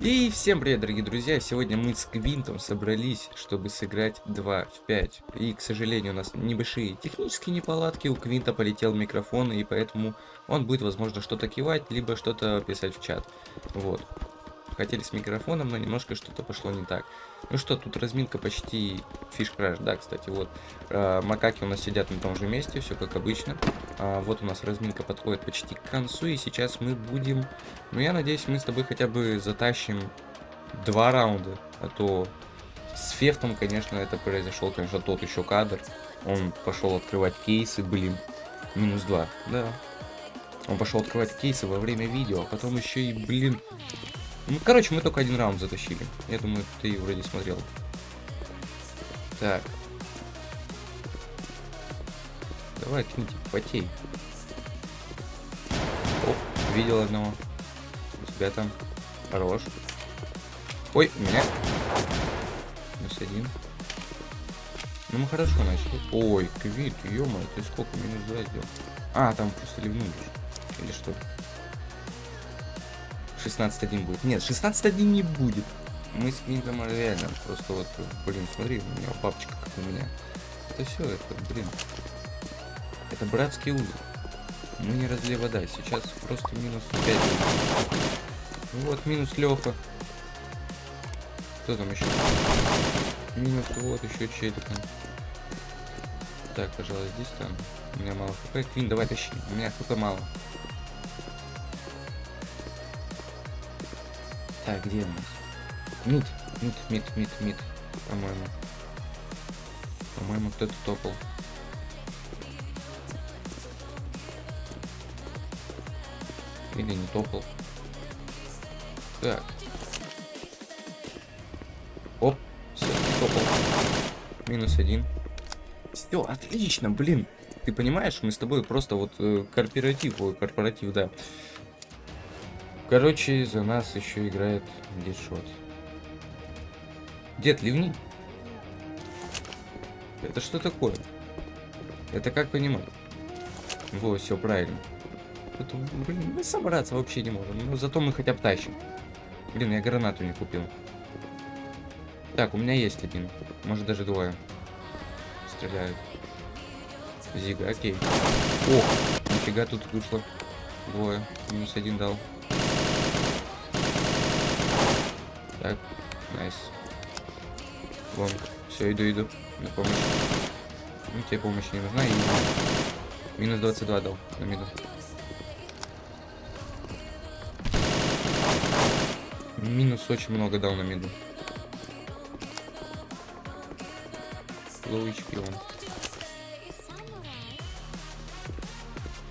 И всем привет, дорогие друзья! Сегодня мы с Квинтом собрались, чтобы сыграть 2 в 5. И, к сожалению, у нас небольшие технические неполадки, у Квинта полетел микрофон, и поэтому он будет, возможно, что-то кивать, либо что-то писать в чат. Вот. Хотели с микрофоном, но немножко что-то пошло не так. Ну что, тут разминка почти фиш-краш, да, кстати, вот. Э, макаки у нас сидят на том же месте, все как обычно. А, вот у нас разминка подходит почти к концу, и сейчас мы будем... Ну, я надеюсь, мы с тобой хотя бы затащим два раунда, а то с Фефтом, конечно, это произошел, конечно, тот еще кадр. Он пошел открывать кейсы, блин, минус два, да. Он пошел открывать кейсы во время видео, а потом еще и, блин, ну, короче, мы только один раунд затащили. Я думаю, ты вроде смотрел. Так. Давай, Книтик, потей. Оп, видел одного. У тебя там. Хорош. Ой, у меня. Минус один. Ну, мы хорошо начали. Ой, Квит, ё ты сколько минус два сделал? А, там просто ливнули. Или что? 16-1 будет. Нет, 16-1 не будет. Мы с Квинтом реально просто вот, блин, смотри, у меня папочка как у меня. Это все, это, блин. Это братский узел. Мы не разлей вода. Сейчас просто минус 5. Ну вот, минус Леха. Кто там еще? Минус вот еще челик. Так, пожалуй, здесь там. У меня мало хп. Квин, давай тащи. У меня хп мало. Так, где у нас? Мид, мид, мид, мид, мид, по-моему. По-моему, кто-то топал. Или не топал. Так. Оп, все, топал. Минус один. Все, отлично, блин. Ты понимаешь, мы с тобой просто вот э, корпоратив, ой, корпоратив, да. Короче, за нас еще играет дедшот. Дед, ливни. Это что такое? Это как понимать? Во, все правильно. Это, блин, мы собраться вообще не можем. Но зато мы хотя бы тащим. Блин, я гранату не купил. Так, у меня есть один. Может даже двое. Стреляют. Зига, окей. Ох, нифига тут вышло. Двое. Минус один дал. Так, найс. Вон, все, иду, иду. На помощь. Ну, тебе помощь не нужна. И минус 22 дал на миду. Минус очень много дал на миду. HP он.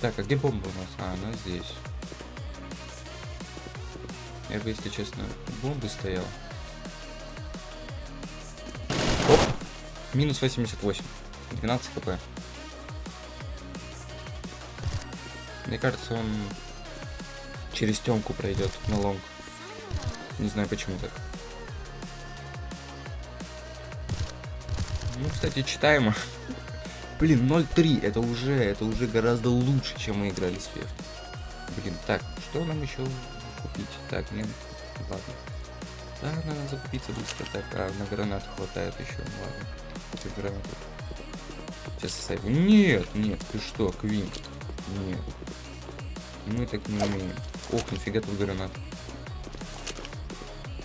Так, а где бомба у нас? А, она здесь. Я бы, если честно, бомбы стоял. Оп! Минус 88. 12 хп. Мне кажется, он через темку пройдет на лонг. Не знаю почему так. Ну, кстати, читаемо. Блин, 0-3. Это уже, это уже гораздо лучше, чем мы играли с Феф. Блин, так, что нам еще купить. Так, нет, ладно. Да, надо закупиться быстро. Так, а на гранат хватает еще. Ладно, купим гранату. Сейчас оставим. Нет, нет, ты что, Квин? Нет. Мы так не умеем. Ох, нифига тут гранат.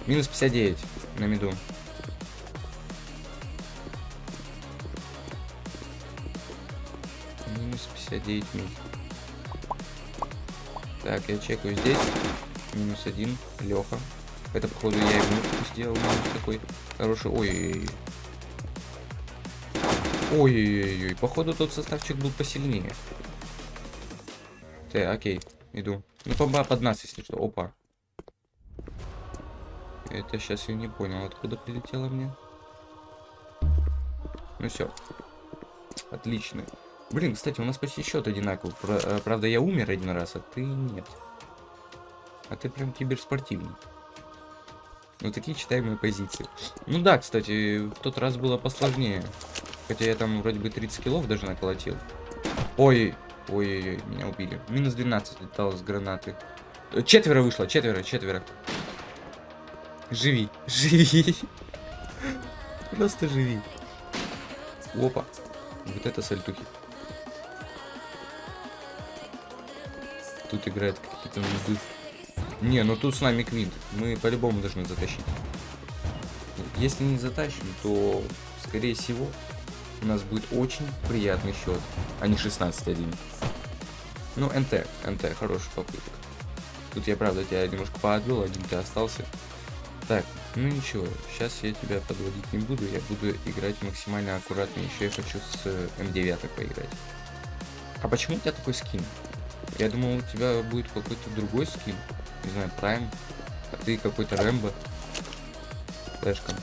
Минус 59 на меду. Минус 59 мид. Так, я чекаю здесь. Минус один. Леха. Это, походу, я ему сделал минус такой хороший. Ой-ой-ой. Ой-ой-ой. Походу, тот составчик был посильнее. Так, окей. Иду. Ну, помба под нас, если что. Опа. Это сейчас я не понял, откуда прилетело мне. Ну все. Отлично. Блин, кстати, у нас почти счет одинаковый. Э, правда, я умер один раз, а ты нет. А ты прям киберспортивный. Ну, такие читаемые позиции. Ну да, кстати, в тот раз было посложнее. Хотя я там вроде бы 30 килов даже наколотил. Ой, ой-ой-ой, меня убили. Минус 12 летал с гранаты. Четверо вышло, четверо, четверо. Живи, живи. Просто живи. Опа. Вот это сальтухи. Тут играет какие-то нубы. Не, ну тут с нами Квинт. Мы по-любому должны затащить. Если не затащим, то, скорее всего, у нас будет очень приятный счет, а не 16-1. Ну, НТ, НТ, хорошая попытка. Тут я, правда, тебя немножко поотбил, один ты остался. Так, ну ничего, сейчас я тебя подводить не буду, я буду играть максимально аккуратно. Еще я хочу с М9 поиграть. А почему у тебя такой скин? Я думал, у тебя будет какой-то другой скин. Не знаю, Прайм. А ты какой-то Рэмбо. Флешком.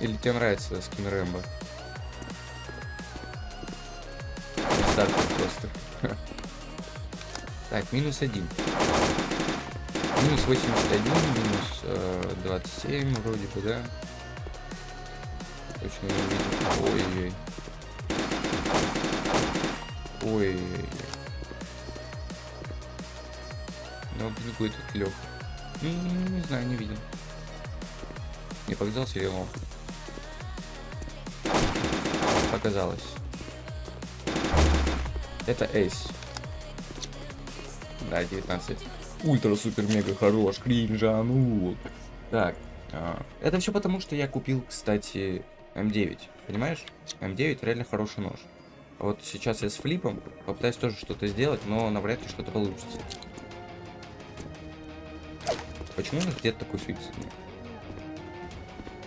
Или тебе нравится скин Рэмбо? Старт просто. Так, минус один. Минус 81, минус э, 27 вроде бы, да? Точно не видел. Ой-ой-ой. Ой-ой-ой. Где этот Леха? Ну, не знаю, не видел. Не показался или он? Показалось. Это Эйс. Да, 19. Ультра супер мега хорош, кринжанул. Так, а, это все потому, что я купил, кстати, М9. Понимаешь? М9 реально хороший нож. А вот сейчас я с флипом попытаюсь тоже что-то сделать, но навряд ли что-то получится. Почему у нас где-то такой суицидный?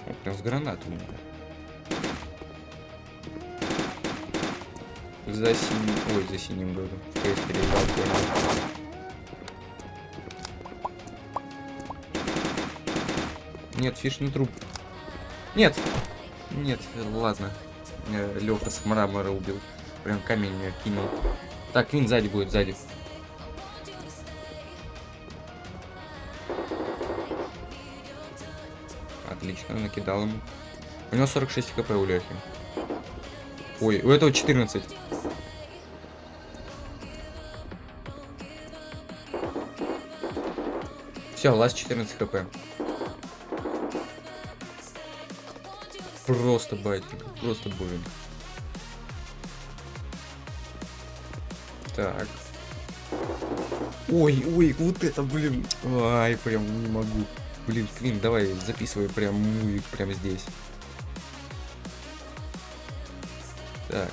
Вот прям с гранаты у меня. За синим... Ой, за синим говорю. ФС переиграл, понял. Нет, фиш не труп. Нет! Нет, ладно. Леха с мрамора убил. Прям камень меня кинул. Так, Квин сзади будет, сзади. Отлично, накидал ему. У него 46 хп у Лехи. Ой, у этого 14. Все, ласт 14 хп. Просто батик, просто болен. Так. Ой, ой, вот это, блин. Ай, прям не могу. Блин, Квин, давай записывай прям мувик прямо здесь. Так.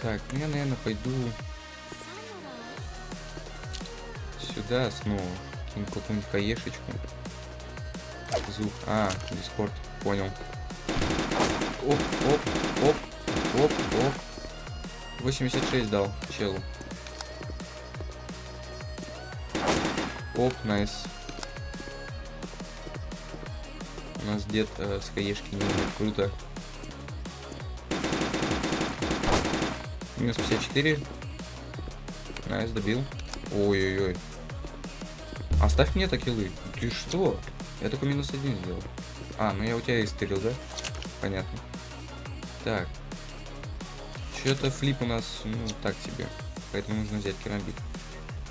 Так, ну я, наверное, пойду сюда снова. Кину какую-нибудь хаешечку. Зух. А, дискорд. Понял. Оп, оп, оп, оп, оп. 86 дал челу. Оп, nice. У нас дед э, с HE -шки не круто. Минус 54. Nice, добил. Ой-ой-ой. Оставь мне такие Ты что? Я только минус один сделал. А, ну я у тебя истырил, да? Понятно. Так. Что-то flip у нас, ну, так себе. Поэтому нужно взять керамбит.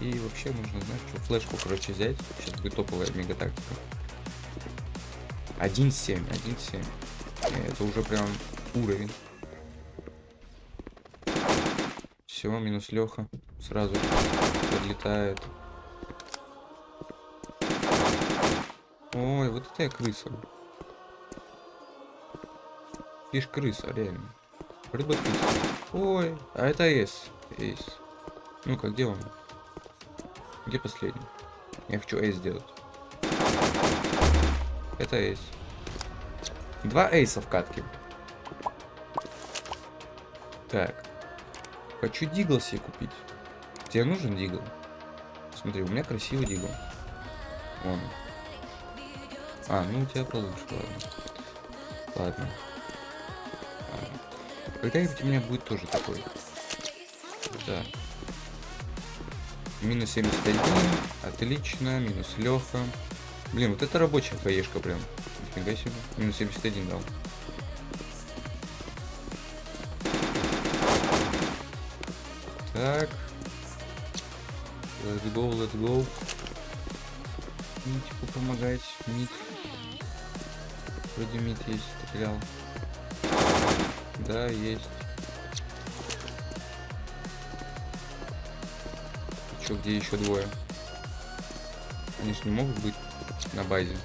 И вообще нужно, знаешь, что, флешку, короче, взять. Сейчас будет топовая мега тактика. 1.7, 1.7. Это уже прям уровень. Все, минус Леха. Сразу подлетает. Ой, вот это я крыса. Фиш крыса, реально. Рыба крыса. Ой, а это С. Эйс. Ну-ка, где он? Где последний? Я хочу эйс сделать. Это эйс. Два эйса в катке. Так. Хочу дигл себе купить. Тебе нужен дигл? Смотри, у меня красивый дигл. Вон. А, ну у тебя получше, ладно. Ладно. Когда-нибудь у меня будет тоже такой. Да. Минус 71. Отлично. Минус Леха. Блин, вот это рабочая хаешка прям. Нифига себе. Минус 71 дал. Так. Let's go, let's go. Митику помогать. Мит. Вроде мид есть, стрелял. Да, есть. Чё, где еще двое? Они же не могут быть на базе.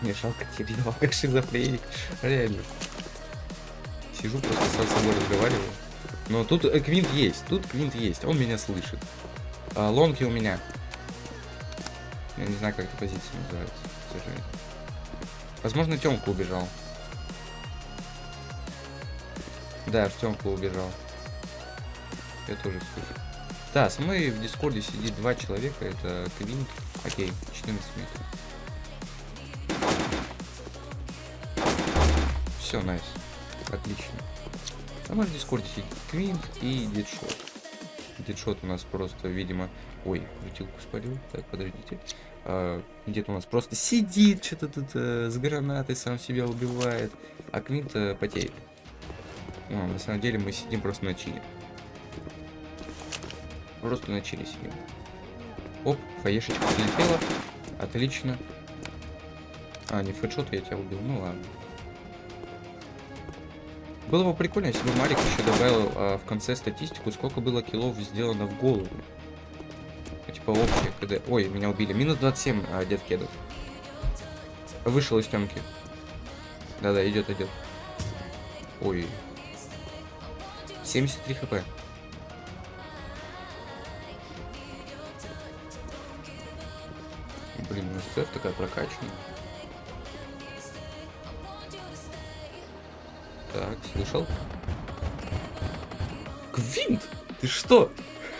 Мне жалко Кирилла, как шизофреник. Реально. Сижу, просто с собой разговариваю. Но тут э, Квинт есть, тут Квинт есть, он меня слышит. А, лонки у меня. Я не знаю, как эта позиция называется. Возможно, Тёмка убежал. Да, Артемка убежал. Я тоже слышу. Да, со мной в Дискорде сидит два человека. Это Квинт. Окей, 14 метров. Все, найс. Отлично. А мой в Дискорде сидит Квинт и Дедшот. Дедшот у нас просто, видимо... Ой, крутилку спалил. Так, подождите. А, Где-то у нас просто сидит, что-то тут э, с гранатой сам себя убивает. А Квинт потеет. Ну, на самом деле мы сидим просто на чили. Просто на чили сидим. Оп, хаешечка прилетела. Отлично. А, не фэдшот я тебя убил. Ну ладно. Было бы прикольно, если бы Марик еще добавил а, в конце статистику, сколько было киллов сделано в голову. Ну, типа общее КД. Ой, меня убили. Минус 27 а, дед кедов. Вышел из темки. Да-да, идет, идет. Ой. 73 хп. Все такая прокачанная. Так, слышал? Квинт! Ты что?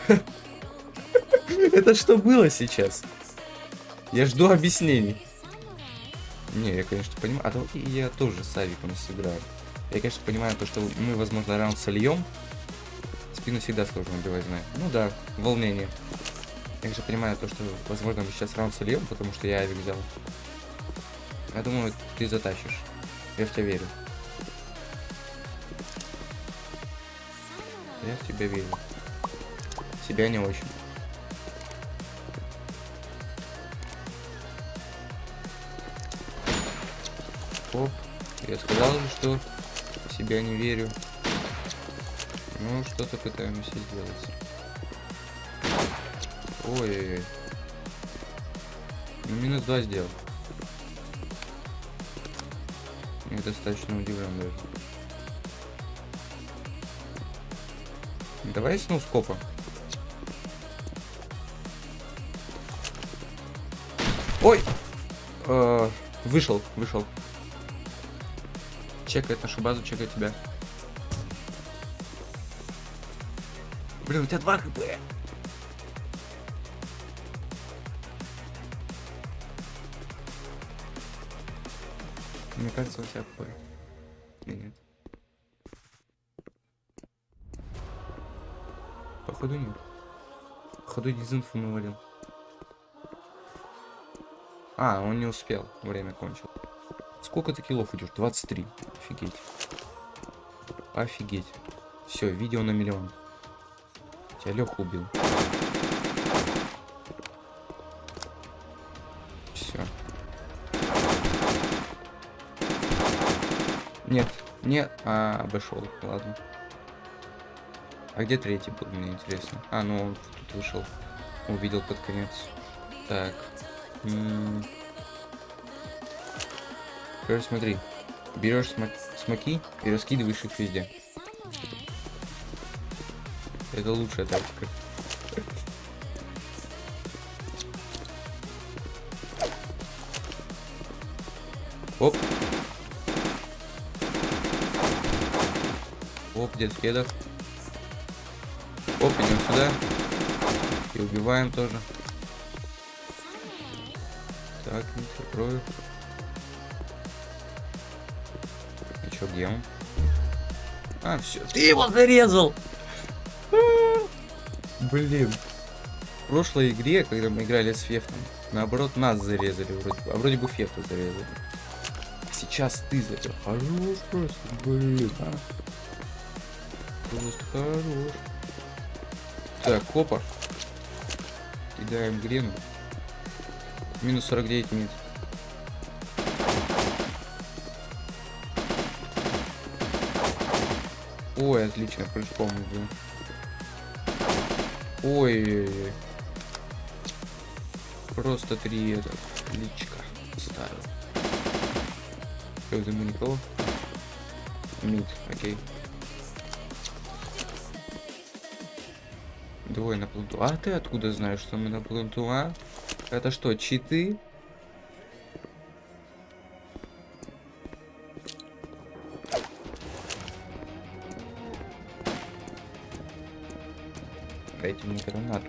Это что было сейчас? Я жду объяснений. Не, я, конечно, понимаю. А то я тоже с Авиком сыграю. Я, конечно, понимаю то, что мы, возможно, раунд сольем. Спину всегда сложно убивать, знаю. Ну да, волнение. Же понимаю то, что, возможно, мы сейчас раунд сольем, потому что я Авик взял. Я думаю, ты затащишь. Я в тебя верю. Я в тебя верю. Себя не очень. Оп. Я сказал же, что себя не верю. Ну, что-то пытаемся сделать. Ой-ой-ой. Ну, минус два сделал. Я достаточно удивлен даже. Давай с ноускопа. Ой! Э, вышел, вышел. Чекает нашу базу, чекает тебя. Блин, у тебя 2 хп. Мне кажется, у тебя хп. Или нет? Походу нет. Походу дизинфу навалил. А, он не успел. Время кончил. Сколько ты киллов идешь? 23. Офигеть. Офигеть. Все, видео на миллион. Тебя Леха убил. Нет, а, обошел, ладно. А где третий был, мне интересно. А, ну он тут вышел. Увидел под конец. Так. Короче, смотри. Берешь смок смоки и раскидываешь их везде. Это лучшая тактика. Оп. Дед кедов. Оп, идем сюда. И убиваем тоже. Так, не закрою. И чё, где он? А, все. Ты его зарезал! Блин. В прошлой игре, когда мы играли с Фефтом, наоборот, нас зарезали вроде. А вроде бы Фефта зарезали. Сейчас ты зарезал. Хорош просто, блин, а. Просто хорош. Так, копа. Кидаем грену. Минус 49 минут. Ой, отлично, прыжком иду. Ой, Просто три это личка ставил. Что, дыму никого? Мид, окей. Двое на планту. А ты откуда знаешь, что мы на планту, а? Это что, читы? Дайте мне гранату.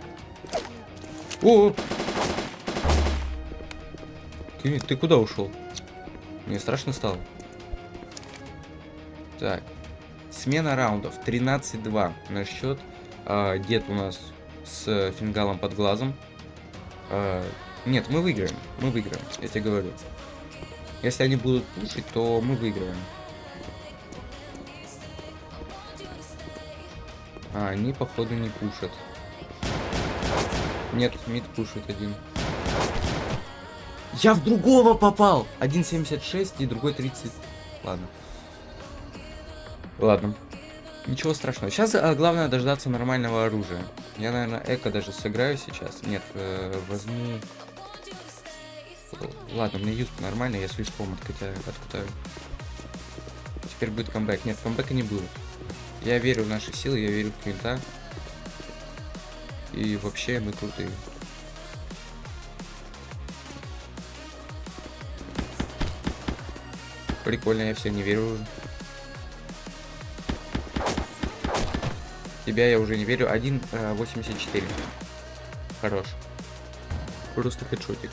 О! Ты, ты куда ушел? Мне страшно стало. Так. Смена раундов. 13-2 на счет. А, дед у нас с фингалом под глазом. А, нет, мы выиграем. Мы выиграем, я тебе говорю. Если они будут пушить, то мы выиграем. А, они, походу, не пушат. Нет, мид пушит один. Я в другого попал! 1.76 и другой 30. Ладно. Ладно. Ничего страшного. Сейчас а, главное дождаться нормального оружия. Я, наверное, эко даже сыграю сейчас. Нет, э, возьму... Ладно, мне юзку нормально, я свой спом откатаю, откатаю. Теперь будет камбэк. Нет, камбэка не будет. Я верю в наши силы, я верю в Квинта. И вообще мы крутые. Прикольно, я все не верю уже. Тебя я уже не верю. 1.84. Э, Хорош. Просто хедшотик.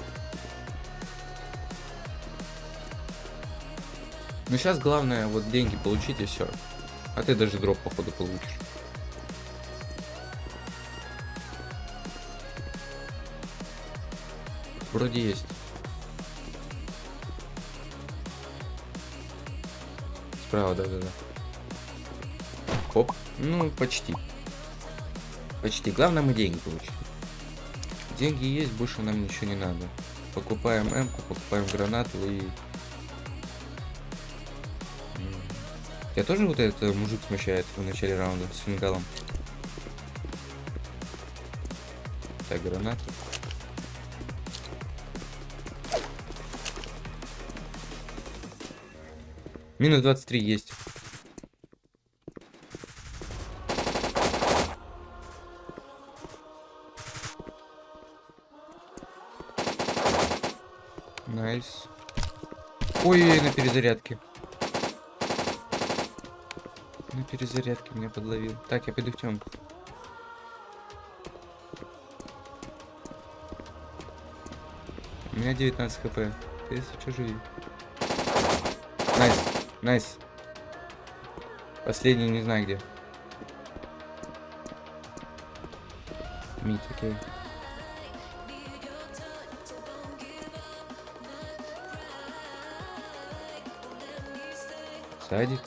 Ну сейчас главное вот деньги получить и все. А ты даже дроп походу получишь. Вроде есть. Справа, да-да-да. Хоп. Ну, почти. Почти. Главное, мы деньги получим. Деньги есть, больше нам ничего не надо. Покупаем м покупаем гранату и... Я тоже вот этот мужик смущает в начале раунда с фингалом. Так, гранату. Минус 23 есть. Nice. Ой, на перезарядке. На перезарядке меня подловил. Так, я пойду в темку. У меня 19 хп. Если что живи. Nice. Nice. Последний не знаю где. Мид, окей. Садик.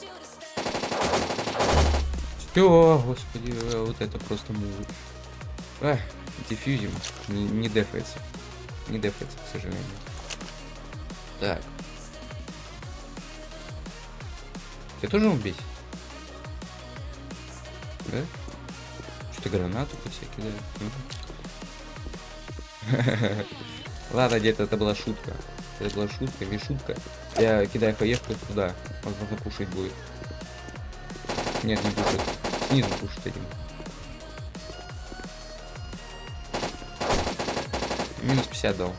Все, господи, э, вот это просто мувы. Эх, дефьюзим. Не, не дефается. Не дефается, к сожалению. Так. Ты тоже убить? Да? Что-то гранату по все кидают. Ладно, где-то это была шутка. Это была шутка, не шутка. Я кидаю хаешку туда. Возможно, кушать будет. Нет, не кушает. Снизу кушать этим. Минус 50 дал.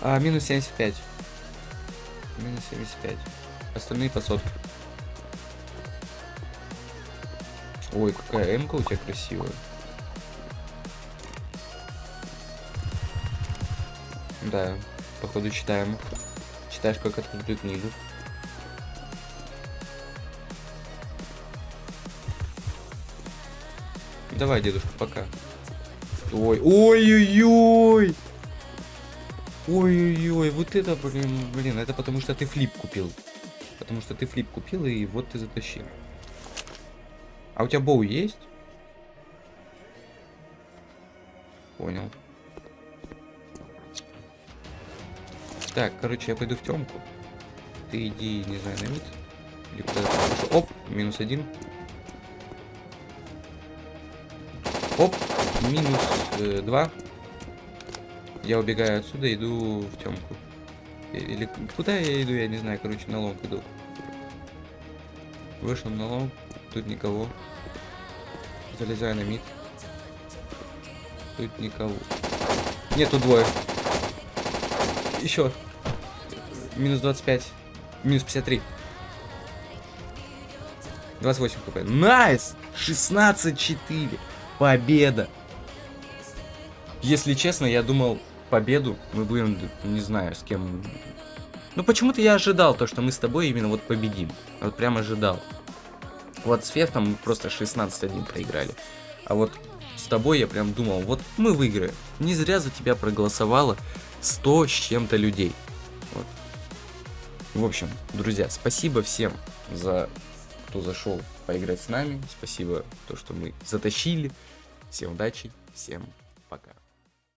А, минус 75. Минус 75. Остальные по сотке. Ой, какая эмка у тебя красивая. Да, походу читаем. Читаешь как открытую книгу. Давай, дедушка, пока. Ой, ой-ой-ой! Ой-ой-ой, вот это, блин, блин, это потому что ты флип купил. Потому что ты флип купил, и вот ты затащил. А у тебя боу есть? Понял. Так, короче, я пойду в темку. Ты иди, не знаю, на мид. Или. Оп, минус один. Оп, минус э, два. Я убегаю отсюда, иду в темку. Или куда я иду, я не знаю, короче, на long иду. Вышел на long, тут никого. Залезаю на mid. Тут никого. Нету двое. Еще. Минус 25. Минус 53. 28 хп. Nice! 16-4. Победа. Если честно, я думал, победу мы будем, не знаю, с кем... Ну, почему-то я ожидал то, что мы с тобой именно вот победим. Вот прям ожидал. Вот с Фефтом мы просто 16-1 проиграли. А вот с тобой я прям думал, вот мы выиграем. Не зря за тебя проголосовало 100 с чем-то людей. В общем, друзья, спасибо всем за кто зашел поиграть с нами. Спасибо, то, что мы затащили. Всем удачи, всем пока.